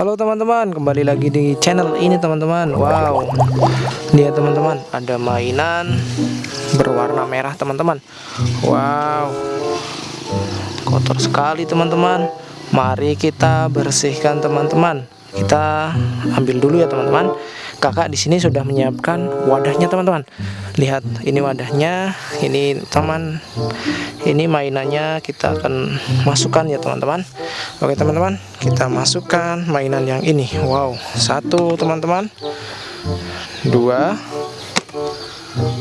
Halo teman-teman, kembali lagi di channel ini teman-teman. Wow, lihat teman-teman, ada mainan berwarna merah teman-teman. Wow, kotor sekali teman-teman. Mari kita bersihkan teman-teman. Kita ambil dulu ya teman-teman. Kakak di sini sudah menyiapkan wadahnya teman-teman. Lihat ini wadahnya ini teman ini mainannya kita akan masukkan ya teman-teman. Oke teman-teman kita masukkan mainan yang ini. Wow satu teman-teman. Dua.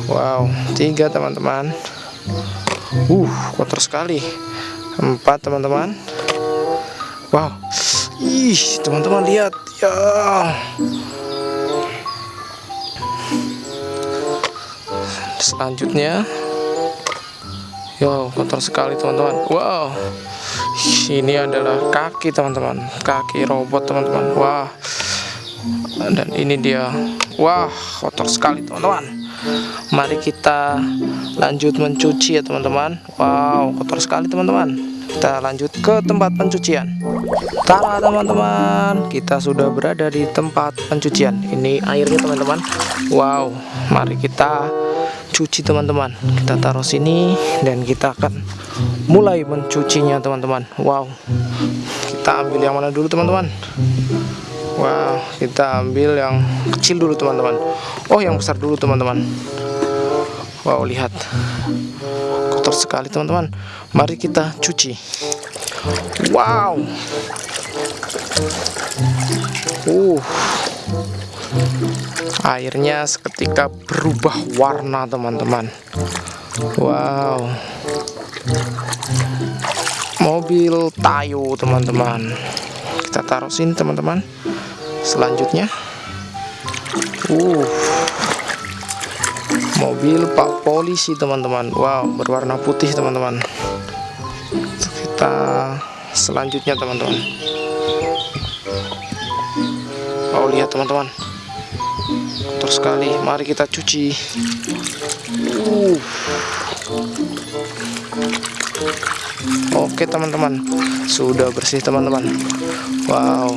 Wow tiga teman-teman. Uh kotor sekali. Empat teman-teman. Wow ih teman-teman lihat. Ya. Selanjutnya. Yo kotor sekali teman-teman. Wow. Ini adalah kaki teman-teman. Kaki robot teman-teman. Wah. Dan ini dia. Wah kotor sekali teman-teman. Mari kita lanjut mencuci ya teman-teman. Wow kotor sekali teman-teman kita lanjut ke tempat pencucian. Tara teman-teman. Kita sudah berada di tempat pencucian. Ini airnya teman-teman. Wow mari kita cuci teman-teman. Kita taruh sini dan kita akan mulai mencucinya teman-teman. Wow. Kita ambil yang mana dulu teman-teman? Wow kita ambil yang kecil dulu teman-teman. Oh yang besar dulu teman-teman wow lihat. Kotor sekali teman-teman. Mari kita cuci. Wow. Uh. Airnya seketika berubah warna teman-teman. Wow. Mobil tayo teman-teman. Kita taruh sini teman-teman. Selanjutnya. Uh mobil pak polisi teman-teman. Wow berwarna putih teman-teman. Kita selanjutnya teman-teman. Oh lihat teman-teman. Kotor sekali. Mari kita cuci. Uh. oke teman-teman. Sudah bersih teman-teman. Wow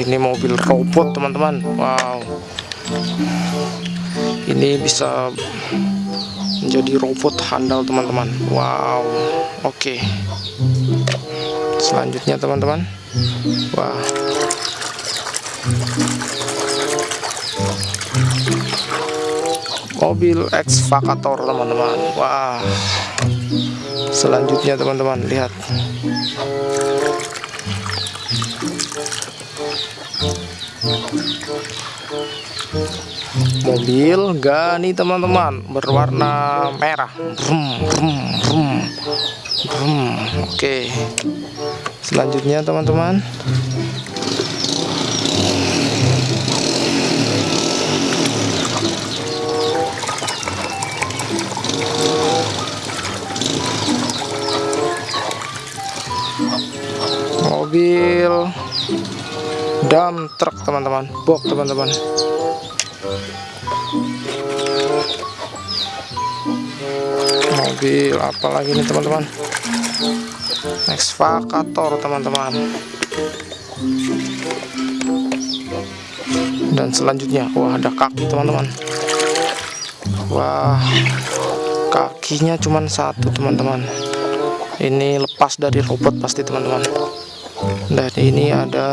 ini mobil robot teman-teman. Wow ini bisa menjadi robot handal teman-teman. Wow oke. Selanjutnya teman-teman. Wah. Mobil ekskavator teman-teman. Wah. Selanjutnya teman-teman lihat mobil gani teman-teman. Berwarna merah. Brum, brum, brum, brum. oke. Selanjutnya teman-teman. Mobil dump truk teman-teman. Box teman-teman. Mobil apalagi ini teman-teman? Ekskavator teman-teman. Dan selanjutnya wah ada kaki teman-teman. Wah kakinya cuma satu teman-teman. Ini lepas dari robot pasti teman-teman. Dan ini ada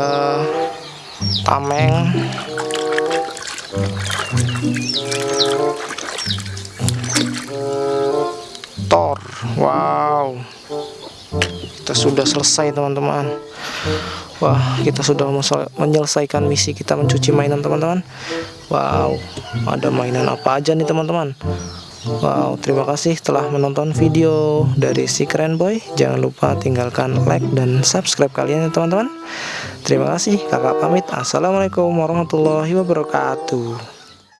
tameng. Tor wow. Kita sudah selesai teman-teman. Wah kita sudah menyelesaikan misi kita mencuci mainan teman-teman. Wow ada mainan apa aja nih teman-teman Wow, terima kasih telah menonton video dari si keren boy. Jangan lupa tinggalkan like dan subscribe kalian ya teman-teman. Terima kasih, kakak pamit. Assalamualaikum warahmatullahi wabarakatuh.